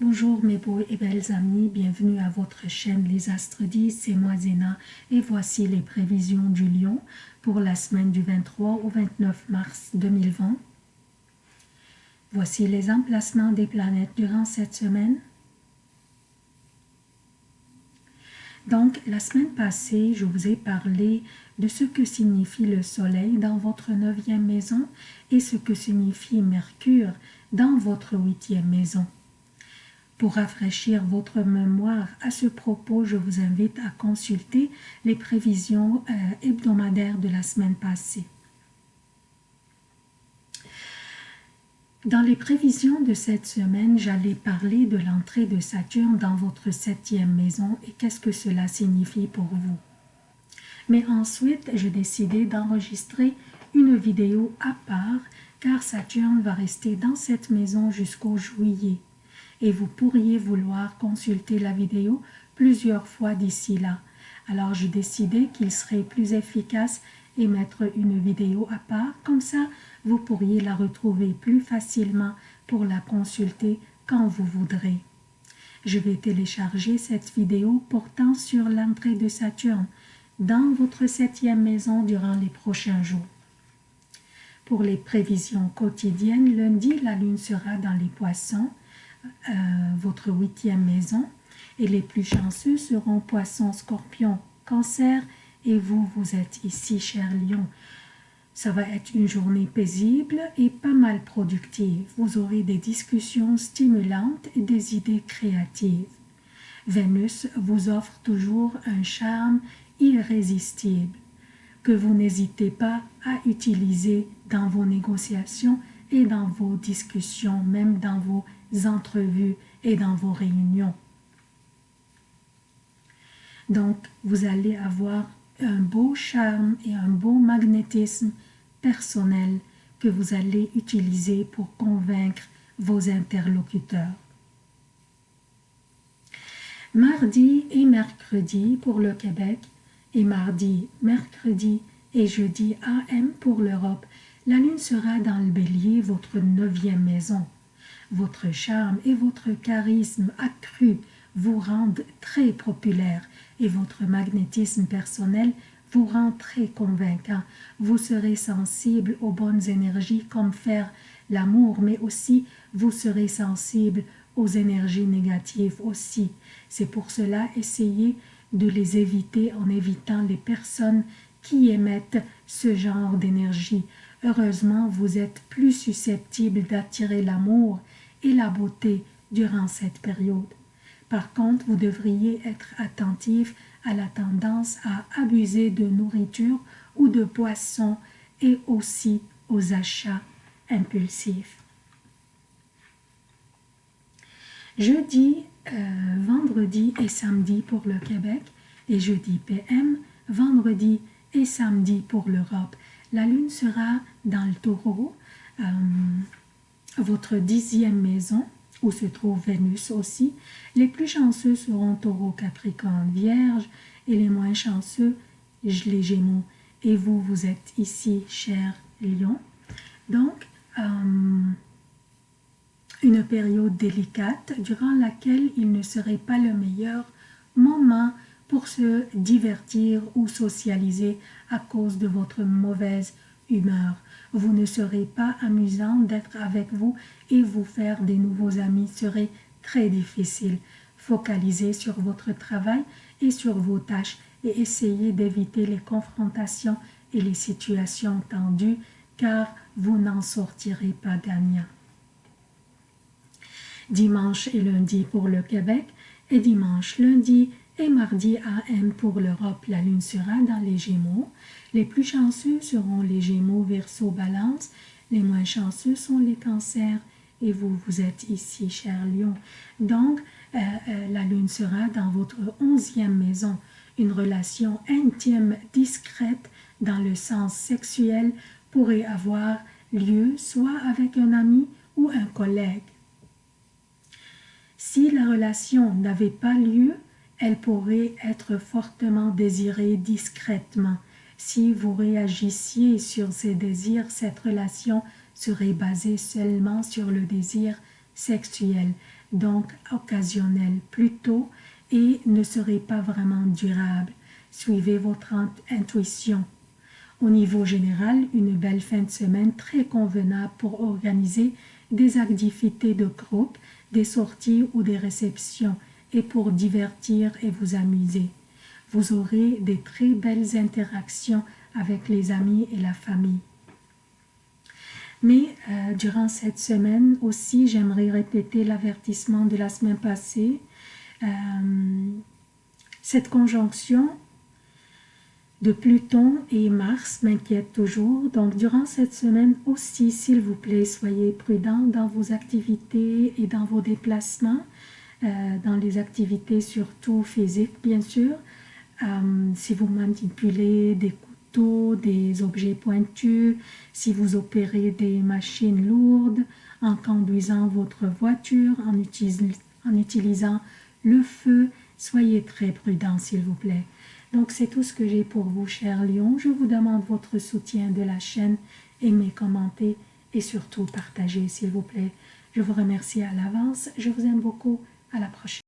Bonjour mes beaux et belles amis, bienvenue à votre chaîne Les Astres 10, c'est moi Zéna et voici les prévisions du lion pour la semaine du 23 au 29 mars 2020. Voici les emplacements des planètes durant cette semaine. Donc, la semaine passée, je vous ai parlé de ce que signifie le soleil dans votre neuvième maison et ce que signifie Mercure dans votre huitième maison. Pour rafraîchir votre mémoire à ce propos, je vous invite à consulter les prévisions euh, hebdomadaires de la semaine passée. Dans les prévisions de cette semaine, j'allais parler de l'entrée de Saturne dans votre septième maison et qu'est-ce que cela signifie pour vous. Mais ensuite, j'ai décidé d'enregistrer une vidéo à part car Saturne va rester dans cette maison jusqu'au juillet et vous pourriez vouloir consulter la vidéo plusieurs fois d'ici là. Alors j'ai décidé qu'il serait plus efficace et mettre une vidéo à part, comme ça vous pourriez la retrouver plus facilement pour la consulter quand vous voudrez. Je vais télécharger cette vidéo portant sur l'entrée de Saturne dans votre septième maison durant les prochains jours. Pour les prévisions quotidiennes, lundi, la lune sera dans les poissons, euh, votre huitième maison, et les plus chanceux seront poissons, scorpions, cancer, et vous, vous êtes ici, cher lion. Ça va être une journée paisible et pas mal productive. Vous aurez des discussions stimulantes et des idées créatives. Vénus vous offre toujours un charme irrésistible que vous n'hésitez pas à utiliser dans vos négociations et dans vos discussions, même dans vos entrevues et dans vos réunions. Donc, vous allez avoir un beau charme et un beau magnétisme personnel que vous allez utiliser pour convaincre vos interlocuteurs. Mardi et mercredi pour le Québec et mardi, mercredi et jeudi AM pour l'Europe, la lune sera dans le bélier, votre neuvième maison. Votre charme et votre charisme accru vous rendent très populaire et votre magnétisme personnel vous rend très convaincant. Vous serez sensible aux bonnes énergies comme faire l'amour, mais aussi vous serez sensible aux énergies négatives aussi. C'est pour cela essayez de les éviter en évitant les personnes qui émettent ce genre d'énergie. Heureusement, vous êtes plus susceptible d'attirer l'amour et la beauté durant cette période. Par contre, vous devriez être attentif à la tendance à abuser de nourriture ou de poissons et aussi aux achats impulsifs. Jeudi, euh, vendredi et samedi pour le Québec et jeudi PM, vendredi et samedi pour l'Europe. La lune sera dans le taureau, euh, votre dixième maison, où se trouve Vénus aussi. Les plus chanceux seront Taureau, Capricorne, Vierge et les moins chanceux, les Gémeaux. Et vous, vous êtes ici, cher Lion. Donc, euh, une période délicate durant laquelle il ne serait pas le meilleur moment pour se divertir ou socialiser à cause de votre mauvaise humeur. Vous ne serez pas amusant d'être avec vous et vous faire des nouveaux amis serait très difficile. Focalisez sur votre travail et sur vos tâches et essayez d'éviter les confrontations et les situations tendues car vous n'en sortirez pas gagnant. Dimanche et lundi pour le Québec et dimanche, lundi et mardi AM pour l'Europe, la lune sera dans les Gémeaux. Les plus chanceux seront les Gémeaux, Verseau, Balance. Les moins chanceux sont les Cancers. Et vous, vous êtes ici, cher Lion. Donc, euh, euh, la lune sera dans votre onzième maison. Une relation intime, discrète, dans le sens sexuel, pourrait avoir lieu soit avec un ami ou un collègue. Si la relation n'avait pas lieu, elle pourrait être fortement désirée discrètement. Si vous réagissiez sur ces désirs, cette relation serait basée seulement sur le désir sexuelle, donc occasionnelle plutôt, et ne serait pas vraiment durable. Suivez votre intuition. Au niveau général, une belle fin de semaine très convenable pour organiser des activités de groupe, des sorties ou des réceptions et pour divertir et vous amuser. Vous aurez des très belles interactions avec les amis et la famille. Mais euh, durant cette semaine aussi, j'aimerais répéter l'avertissement de la semaine passée. Euh, cette conjonction de Pluton et Mars m'inquiète toujours. Donc, durant cette semaine aussi, s'il vous plaît, soyez prudents dans vos activités et dans vos déplacements, dans les activités surtout physiques, bien sûr. si vous manipulez des des objets pointus, si vous opérez des machines lourdes, en conduisant votre voiture, en, utilisant le feu, soyez très prudent s'il vous plaît. Donc c'est tout ce que j'ai pour vous, chers lions. Je vous demande votre soutien de la chaîne, aimez, commentez et surtout partagez s'il vous plaît. Je vous remercie à l'avance. Je vous aime beaucoup. À la prochaine.